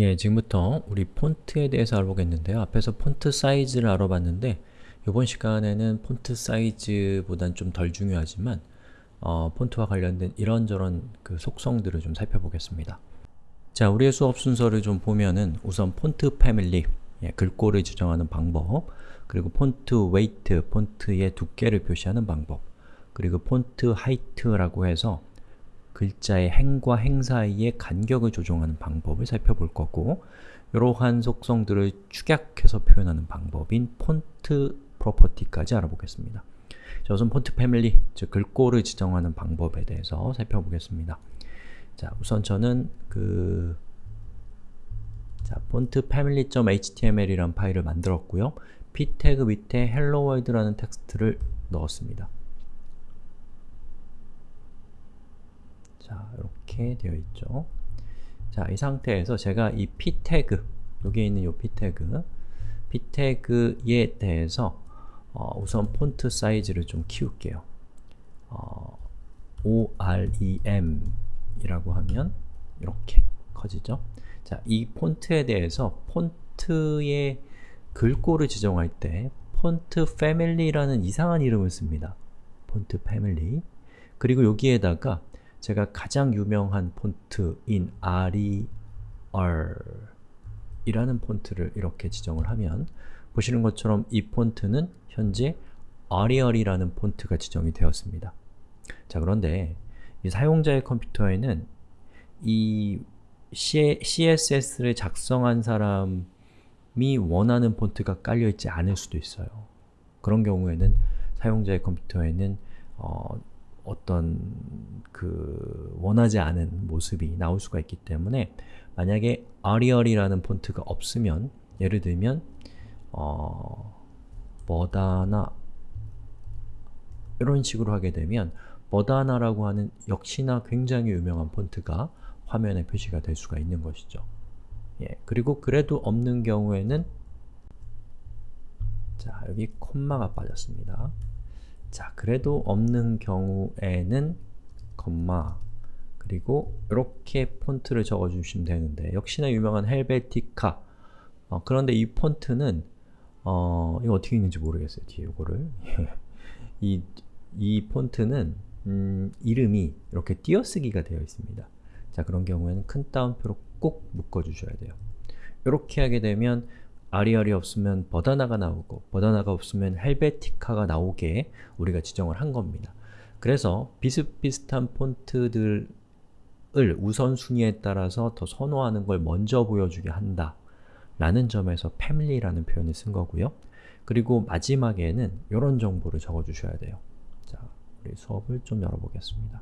예, 지금부터 우리 폰트에 대해서 알아보겠는데요. 앞에서 font size를 알아봤는데 이번 시간에는 font size보단 좀 덜 중요하지만 어, 폰트와 관련된 이런저런 그 속성들을 좀 살펴보겠습니다. 자, 우리의 수업 순서를 좀 보면은 우선 font family, 예, 글꼴을 지정하는 방법 그리고 font weight, 폰트의 두께를 표시하는 방법 그리고 font height라고 해서 글자의 행과 행 사이의 간격을 조정하는 방법을 살펴볼 거고 이러한 속성들을 축약해서 표현하는 방법인 font property까지 알아보겠습니다. 자, 우선 font family, 즉 글꼴을 지정하는 방법에 대해서 살펴보겠습니다. 자, 우선 저는 그 자, font family.html이라는 파일을 만들었고요. p 태그 밑에 hello world라는 텍스트를 넣었습니다. 자, 이렇게 되어 있죠. 자, 이 상태에서 제가 이 p 태그, 여기에 있는 이 p 태그, p 태그에 대해서 어, 우선 폰트 사이즈를 좀 키울게요. 어, OREM 이라고 하면 이렇게 커지죠. 자, 이 폰트에 대해서 폰트의 글꼴을 지정할 때 폰트 패밀리라는 이상한 이름을 씁니다. 폰트 패밀리 그리고 여기에다가 제가 가장 유명한 폰트인 RER 이라는 폰트를 이렇게 지정을 하면 보시는 것처럼 이 폰트는 현재 Arial이라는 폰트가 지정이 되었습니다. 자 그런데 이 사용자의 컴퓨터에는 이 CSS를 작성한 사람이 원하는 폰트가 깔려있지 않을 수도 있어요. 그런 경우에는 사용자의 컴퓨터에는 어, 어떤 그 원하지 않은 모습이 나올 수가 있기 때문에 만약에 Arial이라는 폰트가 없으면 예를 들면 어, 버다나 이런 식으로 하게 되면 버다나라고 하는 역시나 굉장히 유명한 폰트가 화면에 표시가 될 수가 있는 것이죠. 예, 그리고 그래도 없는 경우에는 자, 여기 콤마가 빠졌습니다. 자, 그래도 없는 경우에는 콤마 그리고 이렇게 폰트를 적어주시면 되는데 역시나 유명한 헬베티카 어, 그런데 이 폰트는 어, 이거 어떻게 읽는지 모르겠어요. 뒤에 이거를 이, 이 폰트는 음, 이름이 이렇게 띄어쓰기가 되어 있습니다. 자, 그런 경우에는 큰 따옴표로 꼭 묶어주셔야 돼요. 이렇게 하게 되면 아리알이 없으면 버다나가 나오고 버다나가 없으면 헬베티카가 나오게 우리가 지정을 한 겁니다. 그래서 비슷비슷한 폰트들을 우선순위에 따라서 더 선호하는 걸 먼저 보여주게 한다 라는 점에서 family라는 표현을 쓴 거고요. 그리고 마지막에는 이런 정보를 적어주셔야 돼요. 자, 우리 수업을 좀 열어보겠습니다.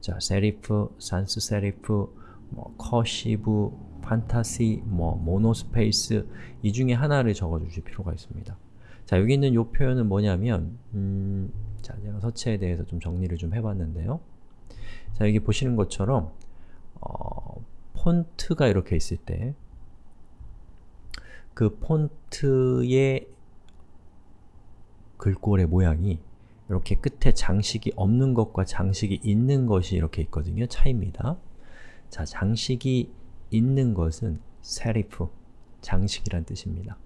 자, serif, sans serif, 뭐 cursive, fantasy, 뭐 monospace 이 중에 하나를 적어주실 필요가 있습니다. 자, 여기 있는 이 표현은 뭐냐면 음, 자, 제가 서체에 대해서 좀 정리를 좀 해봤는데요. 자, 여기 보시는 것처럼 어, 폰트가 이렇게 있을 때 그 폰트의 글꼴의 모양이 이렇게 끝에 장식이 없는 것과 장식이 있는 것이 이렇게 있거든요. 차이입니다. 자, 장식이 있는 것은 세리프, 장식이란 뜻입니다.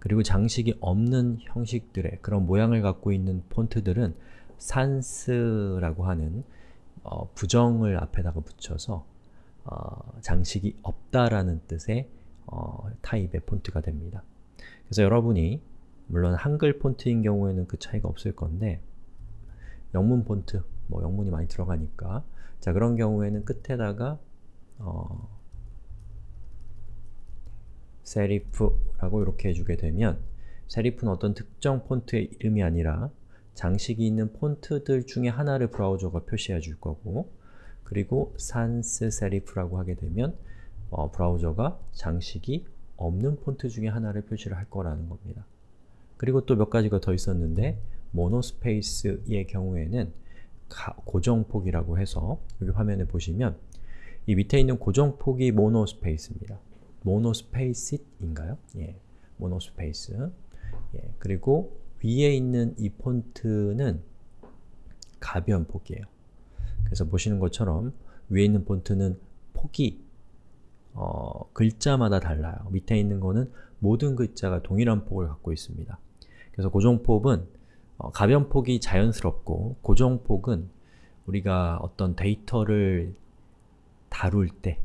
그리고 장식이 없는 형식들의 그런 모양을 갖고 있는 폰트들은 산스라고 하는 어, 부정을 앞에다가 붙여서 어, 장식이 없다라는 뜻의 어, 타입의 폰트가 됩니다. 그래서 여러분이 물론 한글 폰트인 경우에는 그 차이가 없을 건데 영문 폰트, 뭐 영문이 많이 들어가니까 자 그런 경우에는 끝에다가 어, 세리프라고 이렇게 해주게 되면 세리프는 어떤 특정 폰트의 이름이 아니라 장식이 있는 폰트들 중에 하나를 브라우저가 표시해 줄 거고 그리고 sans serif라고 하게 되면 어, 브라우저가 장식이 없는 폰트 중에 하나를 표시를 할 거라는 겁니다. 그리고 또 몇 가지가 더 있었는데 monospace의 경우에는 고정폭이라고 해서 여기 화면에 보시면 이 밑에 있는 고정폭이 monospace입니다. monospace인가요? 예, monospace. 예, 그리고 위에 있는 이 폰트는 가변 폭이에요. 그래서 보시는 것처럼 위에 있는 폰트는 폭이 어, 글자마다 달라요. 밑에 있는 거는 모든 글자가 동일한 폭을 갖고 있습니다. 그래서 고정폭은 어, 가변폭이 자연스럽고 고정폭은 우리가 어떤 데이터를 다룰 때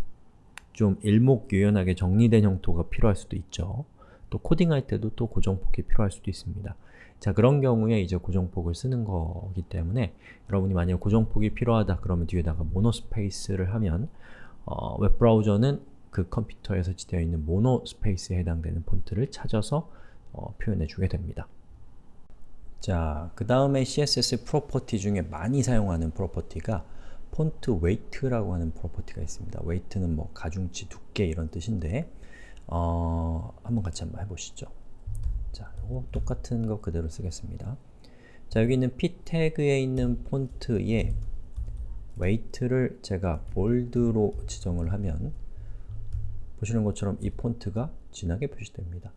좀 일목요연하게 정리된 형태가 필요할 수도 있죠. 또 코딩할 때도 또 고정폭이 필요할 수도 있습니다. 자 그런 경우에 이제 고정폭을 쓰는 거기 때문에 여러분이 만약 고정폭이 필요하다 그러면 뒤에다가 monospace를 하면 어, 웹브라우저는 그 컴퓨터에 설치되어 있는 monospace에 해당되는 폰트를 찾아서 어, 표현해 주게 됩니다. 자, 그 다음에 CSS property 중에 많이 사용하는 property가 font weight라고 하는 property가 있습니다. weight는 뭐 가중치, 두께 이런 뜻인데 어, 한번 같이 한번 해보시죠. 자, 이거 똑같은 거 그대로 쓰겠습니다. 자, 여기 있는 p 태그에 있는 폰트에 weight를 제가 bold로 지정을 하면 보시는 것처럼 이 폰트가 진하게 표시됩니다.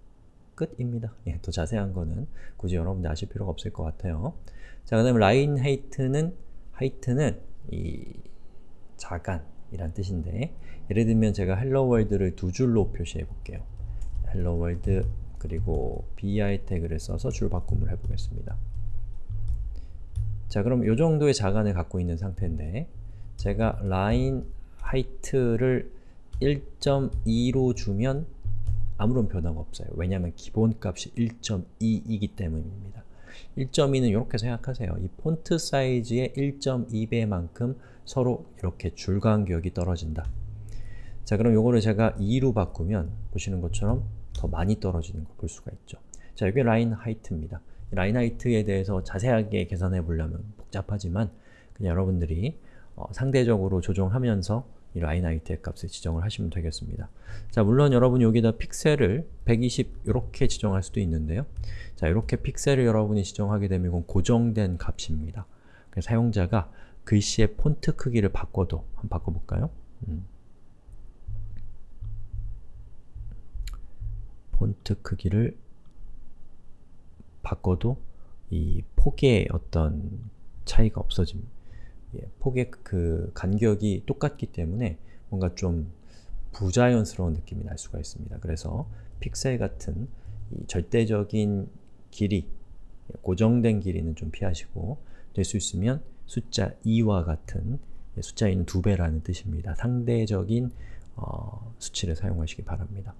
끝입니다. 예, 더 자세한 거는 굳이 여러분들 아실 필요가 없을 것 같아요. 자, 그 다음에 line height는 height는 이 자간이란 뜻인데 예를 들면 제가 hello world를 두 줄로 표시해 볼게요. hello world 그리고 br 태그를 써서 줄 바꿈을 해보겠습니다. 자 그럼 이 정도의 자간을 갖고 있는 상태인데 제가 line height를 1.2로 주면 아무런 변화가 없어요. 왜냐하면 기본값이 1.2이기 때문입니다. 1.2는 이렇게 생각하세요. 이 font size의 1.2배만큼 서로 이렇게 줄 간격이 떨어진다. 자 그럼 요거를 제가 2로 바꾸면 보시는 것처럼 더 많이 떨어지는 걸 볼 수가 있죠. 자 이게 line height입니다. line height에 대해서 자세하게 계산해 보려면 복잡하지만 그냥 여러분들이 어, 상대적으로 조정하면서 이 line height의 값을 지정을 하시면 되겠습니다. 자 물론 여러분이 여기다 픽셀을 120 이렇게 지정할 수도 있는데요. 자 이렇게 픽셀을 여러분이 지정하게 되면 이건 고정된 값입니다. 사용자가 글씨의 폰트 크기를 바꿔도 한번 바꿔볼까요? 음. 폰트 크기를 바꿔도 이 폭의 어떤 차이가 없어집니다. 예, 폭의 그 간격이 똑같기 때문에 뭔가 좀 부자연스러운 느낌이 날 수가 있습니다. 그래서 픽셀 같은 절대적인 길이, 고정된 길이는 좀 피하시고 될 수 있으면 숫자 2와 같은 예, 숫자 2는 2배라는 뜻입니다. 상대적인 어, 수치를 사용하시기 바랍니다.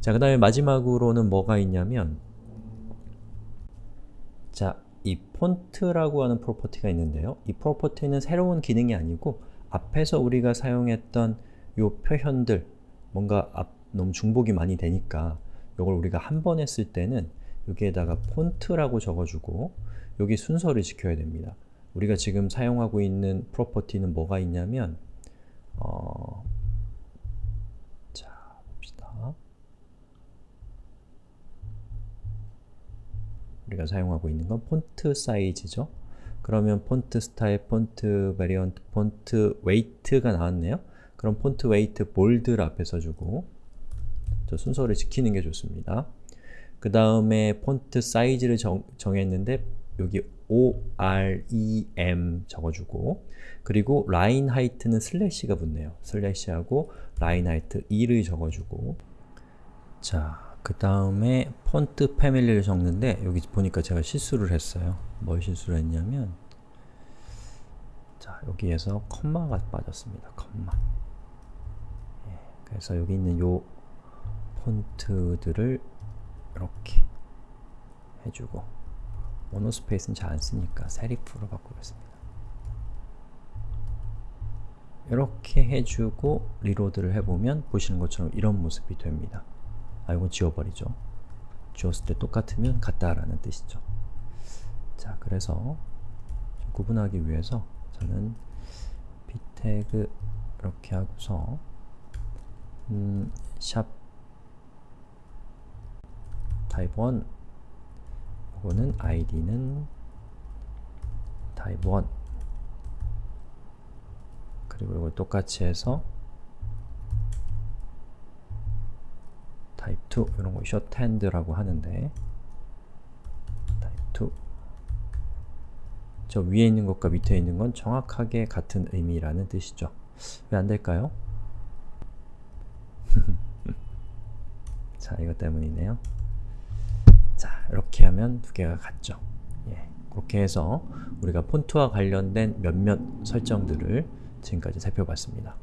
자, 그 다음에 마지막으로는 뭐가 있냐면 자, 이 폰트라고 하는 프로퍼티가 있는데요. 이 프로퍼티는 새로운 기능이 아니고 앞에서 우리가 사용했던 요 표현들 뭔가 앞, 너무 중복이 많이 되니까 이걸 우리가 한 번 했을 때는 여기에다가 font라고 적어주고 여기 순서를 지켜야 됩니다. 우리가 지금 사용하고 있는 property는 뭐가 있냐면 어, 우리가 사용하고 있는 건 font size죠. 그러면 font style, font variant, font weight가 나왔네요. 그럼 font weight bold를 앞에 써주고 저 순서를 지키는 게 좋습니다. 그 다음에 font size를 정, 정했는데 여기 5rem 적어주고 그리고 line height는 슬래시가 붙네요. 슬래시하고 line height 2를 적어주고 자, 그 다음에 font family를 적는데 여기 보니까 제가 실수를 했어요. 뭘 실수를 했냐면 자 여기에서 컴마가 빠졌습니다. 컴마 예, 그래서 여기 있는 요 폰트들을 이렇게 해주고 모노스페이스는 잘 안쓰니까 세리프로 바꾸겠습니다. 이렇게 해주고 리로드를 해보면 보시는 것처럼 이런 모습이 됩니다. 아 이건 지워버리죠. 지웠을 때 똑같으면 같다라는 뜻이죠. 자, 그래서 구분하기 위해서 저는 p 태그 이렇게 하고서 음, 샵 type 1 이거는 id는 type 1 그리고 이걸 똑같이 해서 type 2 이런 거 shorthand라고 하는데 type 2 저 위에 있는 것과 밑에 있는 건 정확하게 같은 의미라는 뜻이죠. 왜 안될까요? 자, 이것 때문이네요. 자, 이렇게 하면 두 개가 같죠. 예, 그렇게 해서 우리가 폰트와 관련된 몇몇 설정들을 지금까지 살펴봤습니다.